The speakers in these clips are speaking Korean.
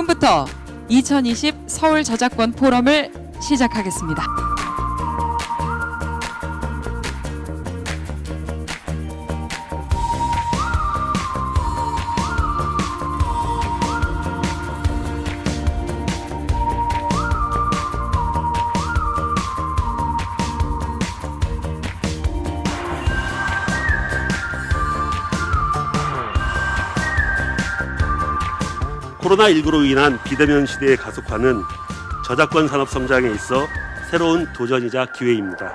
지금부터 2020 서울 저작권 포럼을 시작하겠습니다. 코로나19로 인한 비대면 시대의 가속화는 저작권 산업 성장에 있어 새로운 도전이자 기회입니다.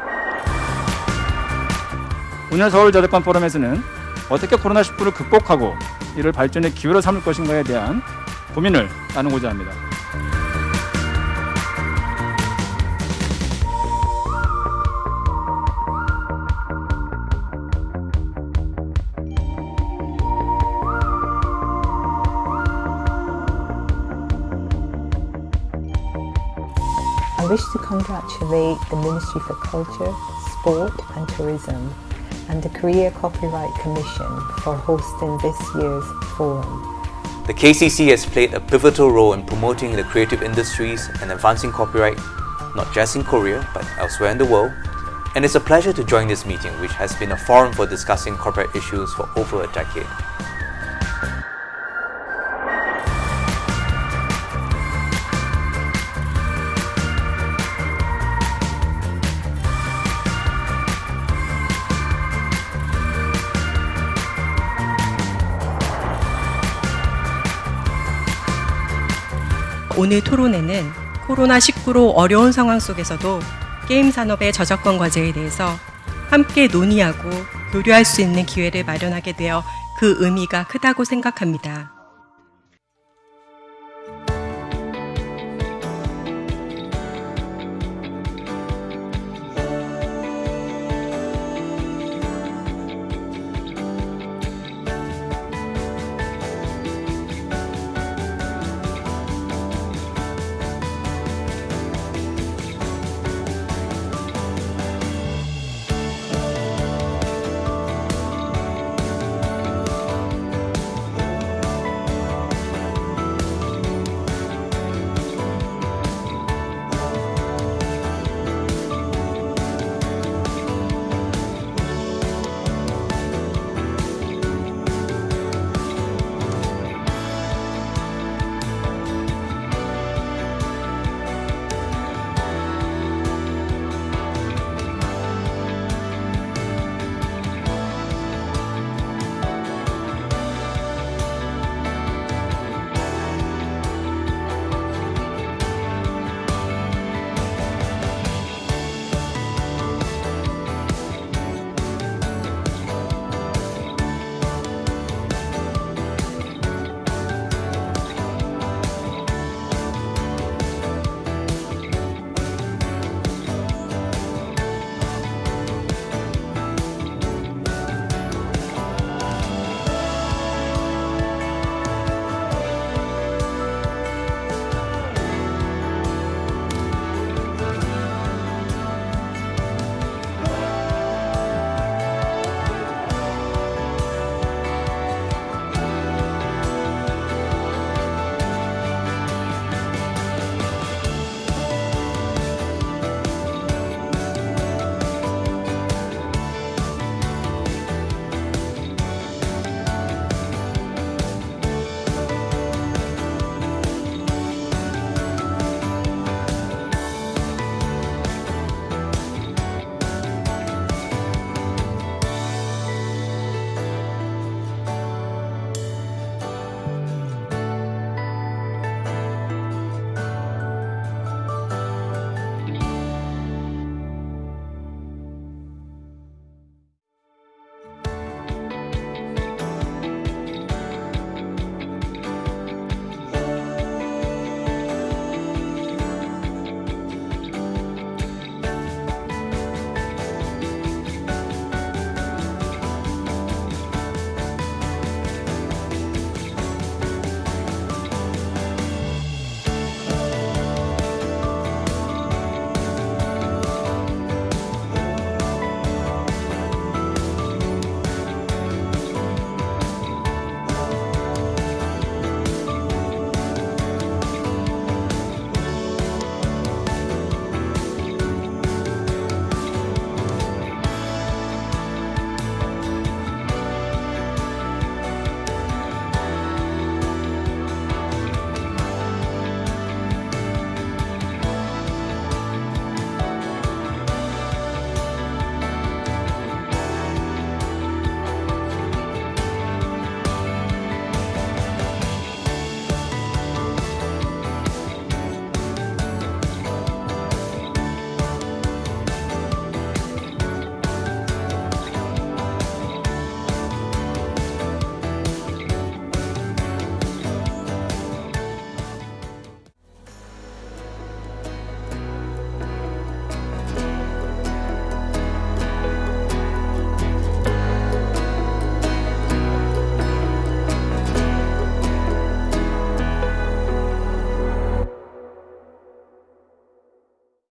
오늘 서울 저작권 포럼에서는 어떻게 코로나19를 극복하고 이를 발전의 기회로 삼을 것인가에 대한 고민을 나누고자 합니다. I wish to congratulate the Ministry for Culture, Sport and Tourism and the Korea Copyright Commission for hosting this year's forum. The KCC has played a pivotal role in promoting the creative industries and advancing copyright, not just in Korea, but elsewhere in the world. And it's a pleasure to join this meeting, which has been a forum for discussing copyright issues for over a decade. 오늘 토론회는 코로나19로 어려운 상황 속에서도 게임 산업의 저작권 과제에 대해서 함께 논의하고 교류할 수 있는 기회를 마련하게 되어 그 의미가 크다고 생각합니다.